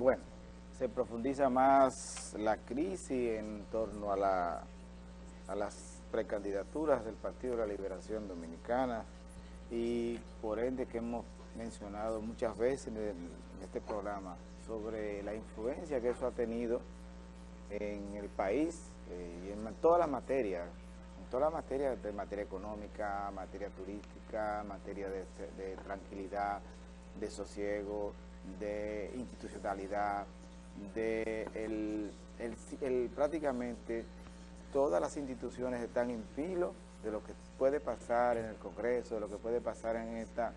bueno, se profundiza más la crisis en torno a, la, a las precandidaturas del Partido de la Liberación Dominicana y por ende que hemos mencionado muchas veces en, este programa sobre la influencia que eso ha tenido en el país eh, y en todas las materias, en todas las materias de materia económica, materia turística, materia de tranquilidad, de sosiego, de institucionalidad, de el, prácticamente todas las instituciones están en filo de lo que puede pasar en el Congreso, de lo que puede pasar en esta,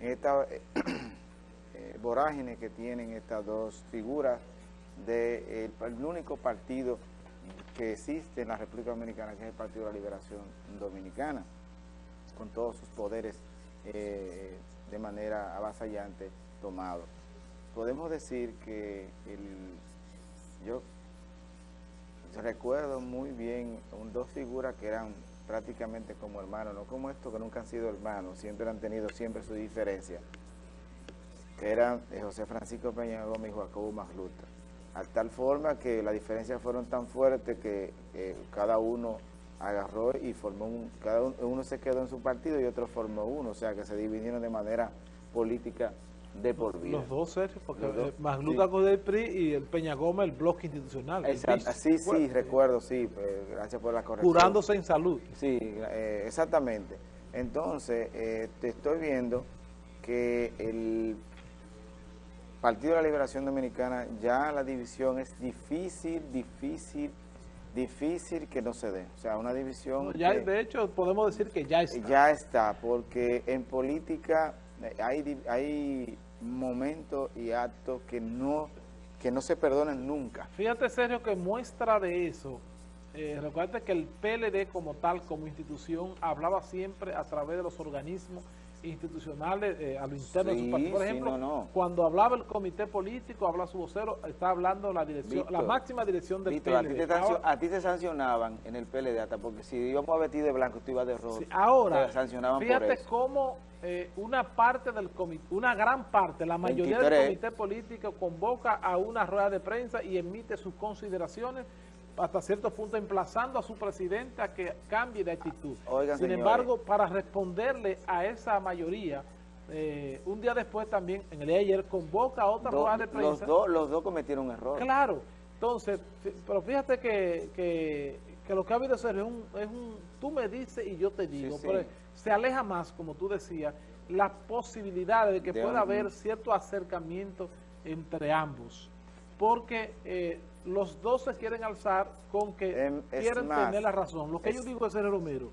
en esta eh, eh, que tienen estas dos figuras del único partido que existe en la República Dominicana, que es el Partido de la Liberación Dominicana, con todos sus poderes eh, de manera avasallante tomado. Podemos decir que el, yo recuerdo muy bien dos figuras que eran prácticamente como hermanos, no como estos que nunca han sido hermanos, siempre han tenido siempre su diferencia, que eran José Francisco Peña Gómez y Jacobo Magluta. A tal forma que las diferencias fueron tan fuertes que cada uno agarró y formó un, cada uno, se quedó en su partido y otro formó uno, o sea que se dividieron de manera política de por vida. Los dos, Sergio, porque Magluta con el PRI y el Peña Gómez, el bloque institucional. sí, sí, recuerdo, sí, pues, gracias por la corrección. Curándose en salud. Sí, eh, exactamente. Entonces, eh, te estoy viendo que el Partido de la Liberación Dominicana ya la división es difícil, difícil, difícil que no se dé. O sea, una división... ya, de hecho, podemos decir que ya está. Ya está, porque en política hay, hay momentos y actos que no, que no se perdonan nunca. Fíjate, Sergio, que muestra de eso... Eh, recuerda que el PLD como tal, como institución, hablaba siempre a través de los organismos institucionales eh, a lo interno de su partido. Por ejemplo, cuando hablaba el comité político, habla su vocero, está hablando la dirección, la máxima dirección del PLD. A ti, te sancionaban en el PLD hasta porque si íbamos a vestir de blanco, tú ibas de rojo. ahora, fíjate cómo eh, una parte del comité, una gran parte, la mayoría del comité político convoca a una rueda de prensa y emite sus consideraciones hasta cierto punto emplazando a su presidente a que cambie de actitud. Sin embargo, para responderle a esa mayoría, eh, un día después también, en el ayer, convoca a otra rueda de prensa. Los dos, los dos cometieron un error. Claro. Entonces, pero fíjate que, que, lo que ha habido es un, es un tú me dices y yo te digo. Pero se aleja más, como tú decías, la posibilidad de que pueda haber cierto acercamiento entre ambos. Porque... Eh, los dos se quieren alzar con que em, quieren tener la razón. Lo que yo digo es, ser Romero,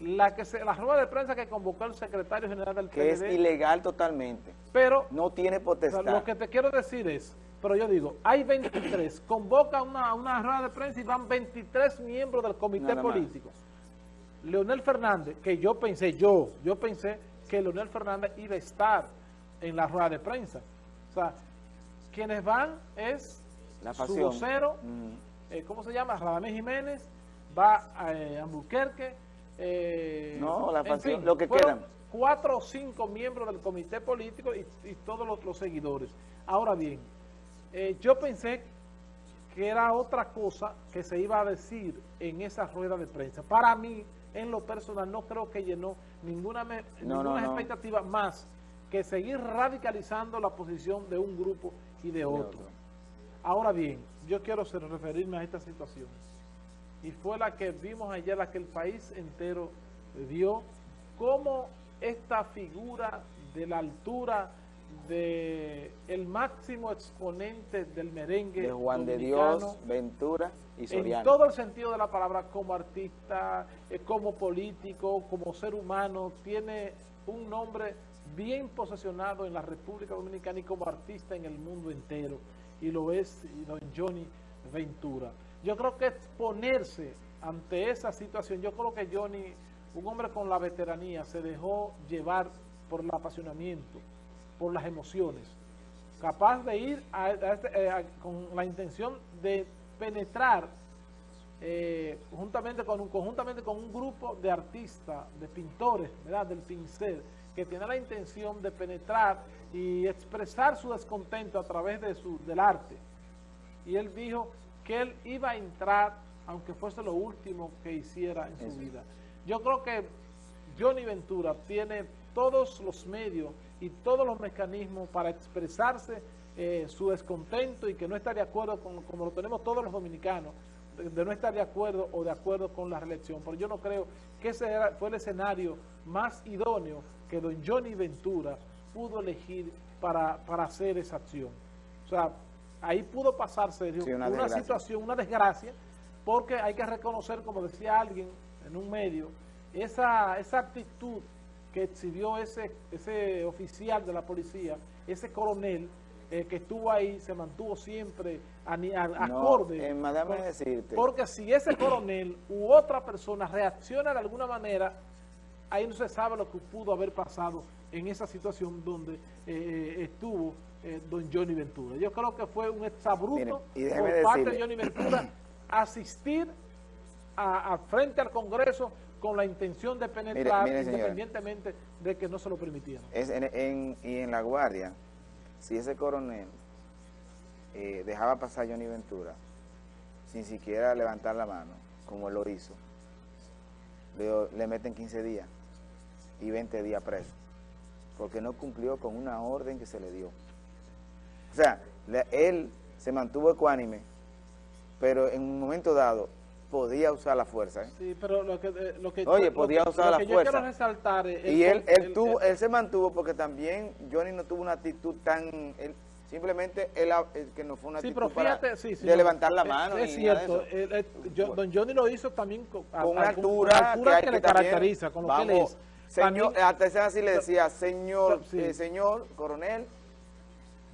la que se, la rueda de prensa que convocó el secretario general del Que es ilegal totalmente. Pero... No tiene potestad. lo que te quiero decir es, pero yo digo, hay 23, convoca una, una rueda de prensa y van 23 miembros del comité político. Leonel Fernández, que yo pensé, yo, yo pensé que Leonel Fernández iba a estar en la rueda de prensa. O sea, quienes van es la su vocero, mm. eh, ¿cómo se llama? Radamés Jiménez, va a eh, Albuquerque. Eh, no, la pasión, lo que quedan. Cuatro o cinco miembros del comité político y, todos los, seguidores. Ahora bien, yo pensé que era otra cosa que se iba a decir en esa rueda de prensa. Para mí, en lo personal, no creo que llenó ninguna, ninguna expectativa más que seguir radicalizando la posición de un grupo y de otro. Ahora bien, yo quiero referirme a esta situación. Y fue la que vimos ayer, la que el país entero vio, cómo esta figura de la altura de el máximo exponente del merengue de Juan de Dios, Ventura y Soriano. En todo el sentido de la palabra, como artista, eh, como político, como ser humano, tiene un nombre bien posesionado en la República Dominicana y como artista en el mundo entero, y lo es don Johnny Ventura. Yo creo que exponerse ante esa situación, yo creo que Johnny, un hombre con la veteranía, se dejó llevar por el apasionamiento, por las emociones, capaz de ir este, eh, con la intención de penetrar eh, juntamente con un, conjuntamente con un grupo de artistas, de pintores, ¿verdad? del pincel, que tiene la intención de penetrar y expresar su descontento a través de su, del arte. Y él dijo que él iba a entrar, aunque fuese lo último que hiciera en su vida. Yo creo que Johnny Ventura tiene todos los medios y todos los mecanismos para expresarse eh, su descontento y que no está de acuerdo con como lo tenemos todos los dominicanos, de, no estar de acuerdo o de acuerdo con la reelección. Pero yo no creo que ese fue el escenario más idóneo que don Johnny Ventura pudo elegir para, para hacer esa acción. O sea, ahí pudo pasarse una, situación, una desgracia, porque hay que reconocer, como decía alguien en un medio, esa, esa actitud que exhibió ese, ese oficial de la policía, ese coronel, eh, que estuvo ahí, se mantuvo siempre a, acorde. Eh, decirte. Porque si ese coronel u otra persona reacciona de alguna manera, ahí no se sabe lo que pudo haber pasado en esa situación donde eh, estuvo don Johnny Ventura. Yo creo que fue un exabruto por parte de Johnny Ventura asistir a, frente al Congreso con la intención de penetrar independientemente de que no se lo permitieran. Es y en La Guardia, si ese coronel eh, dejaba pasar a Johnny Ventura sin siquiera levantar la mano, como él lo hizo, le, le meten 15 días y 20 días preso, porque no cumplió con una orden que se le dio. O sea, él se mantuvo ecuánime, pero en un momento dado podía usar la fuerza. ¿eh? Sí, pero lo que, eh, lo que Oye, podía usar la fuerza. quiero resaltar y él, él, tuvo, él se mantuvo porque también Johnny no tuvo una actitud tan... simplemente él, que no fue una actitud de levantar la mano. Es, cierto, don Johnny lo hizo también con, una altura, que, le caracteriza, con lo que él es. Señor, también, así le decía, señor, eh, señor, coronel,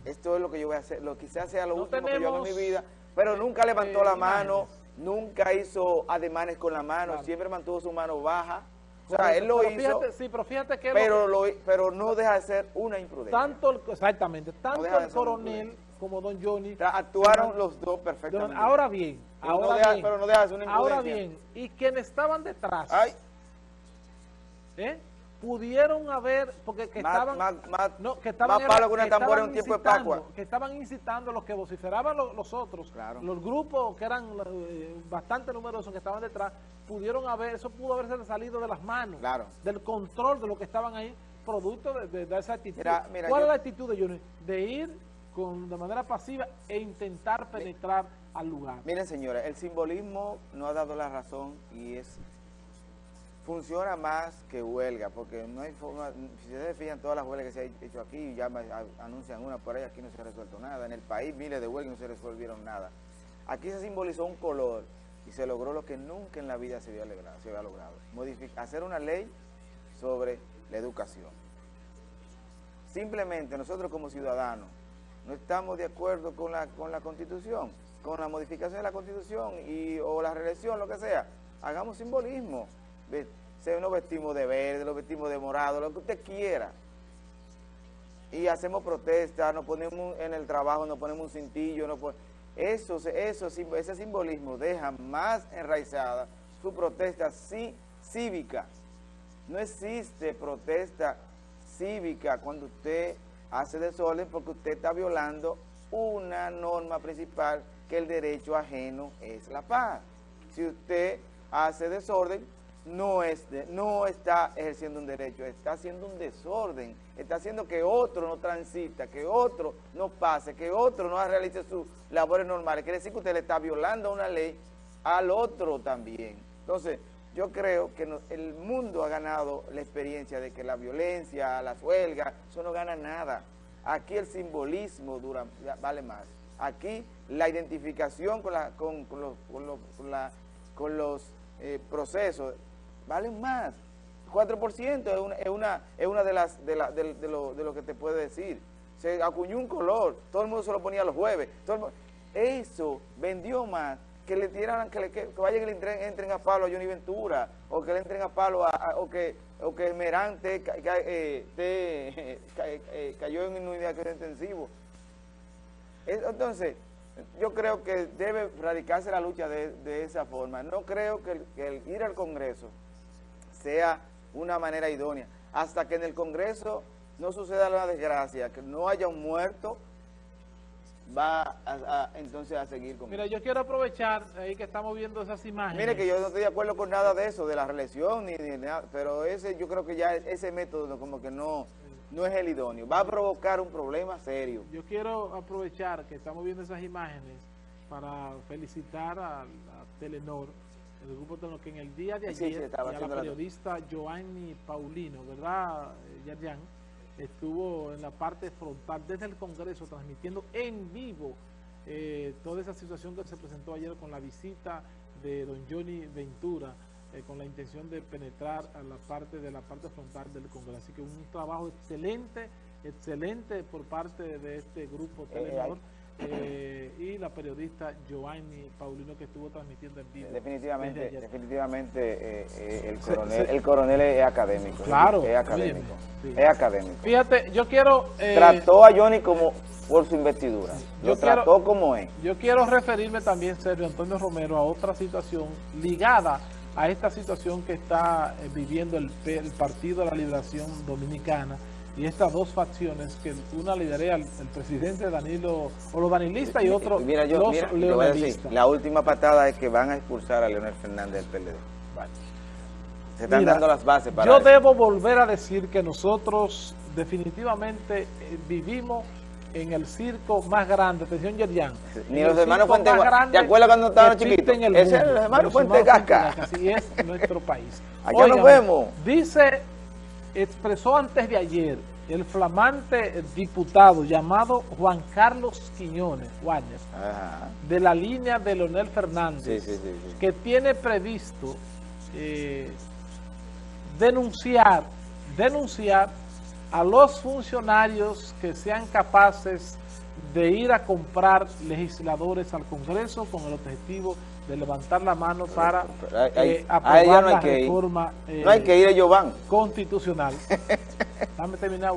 esto es lo que yo voy a hacer, lo quizás sea lo último que yo hago en mi vida, pero nunca levantó la mano, nunca hizo ademanes con la mano, siempre mantuvo su mano baja. O sea, él lo hizo, sí, pero, fíjate que pero, lo, pero no deja de ser una imprudencia. Tanto, exactamente, tanto el coronel como don Johnny. actuaron los dos perfectamente. ahora bien, ahora bien, pero no deja de ser una imprudencia. Ahora bien, y quienes estaban detrás, Ay. ¿Eh? pudieron haber, porque que estaban, no, que estaban, que un tiempo de que estaban incitando los que vociferaban los, otros, los grupos que eran eh, bastante numerosos que estaban detrás, pudieron haber, eso pudo haberse salido de las manos, del control de lo que estaban ahí, producto de, esa actitud. ¿Cuál es la actitud de ellos? De ir con, de manera pasiva e intentar penetrar al lugar. Miren señores, el simbolismo no ha dado la razón y es funciona más que huelga, porque no hay forma, si se fijan todas las huelgas que se han hecho aquí, ya anuncian una por ahí, aquí no se ha resuelto nada, en el país miles de huelgas no se resolvieron nada. Aquí se simbolizó un color y se logró lo que nunca en la vida se había logrado, se había logrado hacer una ley sobre la educación. Simplemente nosotros como ciudadanos no estamos de acuerdo con la, con la Constitución, con la modificación de la Constitución y, o la reelección, lo que sea, hagamos simbolismo, se nos vestimos de verde, nos vestimos de morado, lo que usted quiera. Y hacemos protestas, nos ponemos en el trabajo, nos ponemos un cintillo, eso, eso, ese simbolismo deja más enraizada su protesta cívica. No existe protesta cívica cuando usted hace desorden porque usted está violando una norma principal que el derecho ajeno es la paz. Si usted hace desorden, no, es no está ejerciendo un derecho, está haciendo un desorden, está haciendo que otro no transita, que otro no pase, que otro no realice sus labores normales. Quiere decir que usted le está violando una ley al otro también. Entonces, yo creo que el mundo ha ganado la experiencia de que la violencia, las huelgas, eso no gana nada. Aquí el simbolismo dura, vale más. Aquí la identificación con, la, con, los, con los, eh, procesos valen más. 4% es una, es una, es una de las de, la, de, lo, de, lo, que te puede decir. Se acuñó un color, todo el mundo se lo ponía los jueves. eso vendió más que le tiraran, que, le, que, vayan y le entren, entren, a palo a Johnny Ventura, o que le entren a palo a, o que o que Merante eh, eh, cayó en unidad de intensivo. Entonces, yo creo que debe radicarse la lucha de, esa forma. No creo que el ir al Congreso sea una manera idónea. Hasta que en el Congreso no suceda la desgracia, que no haya un muerto, va entonces a seguir con Mira, yo quiero aprovechar ahí que estamos viendo esas imágenes. Mire que yo no estoy de acuerdo con nada de eso, de la reelección, ni, ni nada, pero ese yo creo que ya ese método como que no, no es el idóneo. Va a provocar un problema serio. Yo quiero aprovechar que estamos viendo esas imágenes para felicitar a, Telenor, el grupo Telenor, que en el día de ayer, y a la periodista Joanny Paulino, ¿verdad, Yarjan? estuvo en la parte frontal desde el Congreso transmitiendo en vivo eh, toda esa situación que se presentó ayer con la visita de don Johnny Ventura eh, con la intención de penetrar a la parte de la parte frontal del Congreso. Así que un trabajo excelente, excelente por parte de este grupo eh, Telenor. Eh, y la periodista Giovanni Paulino que estuvo transmitiendo en vivo. Definitivamente, definitivamente eh, eh, el, coronel, el coronel es académico. Claro. Es académico. Es académico. Fíjate, yo quiero... trató a Johnny como por su investidura. Lo trató como es. Yo quiero referirme también, Sergio Antonio Romero, a otra situación ligada a esta situación que está viviendo el, el Partido de la Liberación Dominicana, y estas dos facciones, que una lidera el, presidente Danilo, o los danilistas y otro mira, yo, los la última patada es que van a expulsar a Leonel Fernández del PLD. Se están dando las bases para Yo debo volver a decir que nosotros definitivamente eh, vivimos en el circo más grande, atención Yerian. Ni los hermanos Fuente ¿te acuerdas cuando estaban chiquitos? Ese es el hermano Fuente Gasca. Así es nuestro país. Allá nos vemos. Dice expresó antes de ayer el flamante diputado llamado Juan Carlos Quiñones, Guayas, de la línea de Leonel Fernández, que tiene previsto eh, denunciar, denunciar a los funcionarios que sean capaces de ir a comprar legisladores al Congreso con el objetivo de levantar la mano para eh, aprobar la reforma no hay que ir constitucional. Dame terminar,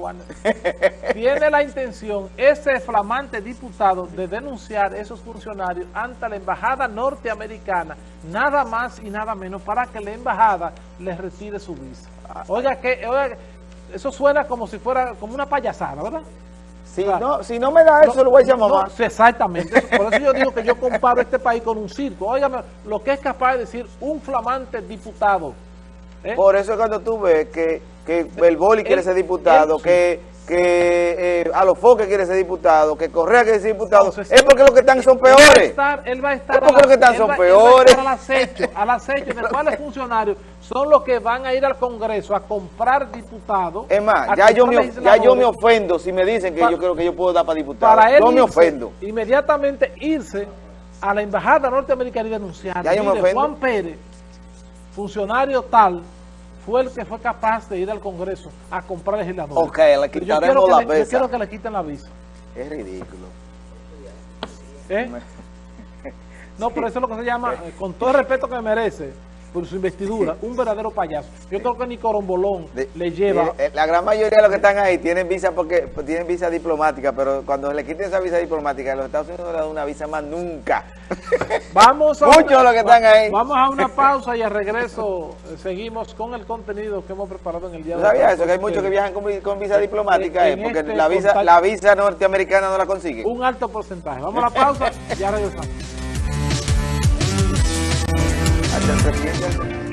Tiene la intención ese flamante diputado de denunciar a esos funcionarios ante la embajada norteamericana, nada más y nada menos, para que la embajada les retire su visa. Oiga, que, oiga, eso suena como si fuera como una payasada, ¿verdad? Si, no, si no me da eso, lo voy a llamar mamá. exactamente. Por eso yo digo que yo comparo este país con un circo. Óigame, lo que es capaz de decir un flamante diputado. ¿eh? Por eso cuando tú ves que, que Belboli quiere ser diputado, que que eh, a los foques quiere ser diputado, que Correa quiere ser diputado, es porque los que están son peores. Él va a estar, él va a estar es porque los que están son peores. al acecho, al acecho de cuáles funcionarios son los que van a ir al Congreso a comprar diputados. Es más, ya yo, me, ya yo me ofendo si me dicen que yo creo que yo puedo dar para diputado. Para él yo me ofendo. Inmediatamente irse a la embajada norteamericana y denunciar. Ya yo me ofendo. Juan Pérez, funcionario tal, fue el que fue capaz de ir al Congreso a comprar legisladores. Ok, le quitaremos la visa. Yo quiero que le quiten la visa. Es ridículo. ¿Eh? No, pero eso es lo que se llama, eh, con todo el respeto que me merece, por su investidura, un verdadero payaso. Yo creo que ni Corombolón le lleva... Eh, la gran mayoría de los que están ahí tienen visa porque tienen visa diplomática, pero cuando le quiten esa visa diplomática, los Estados Unidos no le dan una visa más nunca. Vamos a Muchos los que están ahí. Vamos a una pausa y al regreso eh, seguimos con el contenido que hemos preparado en el día de hoy. ¿Sabía eso? Que hay muchos que viajan con, visa diplomática, eh, porque este la visa, la visa norteamericana no la consigue. Un alto porcentaje. Vamos a la pausa y ya regresamos. Hasta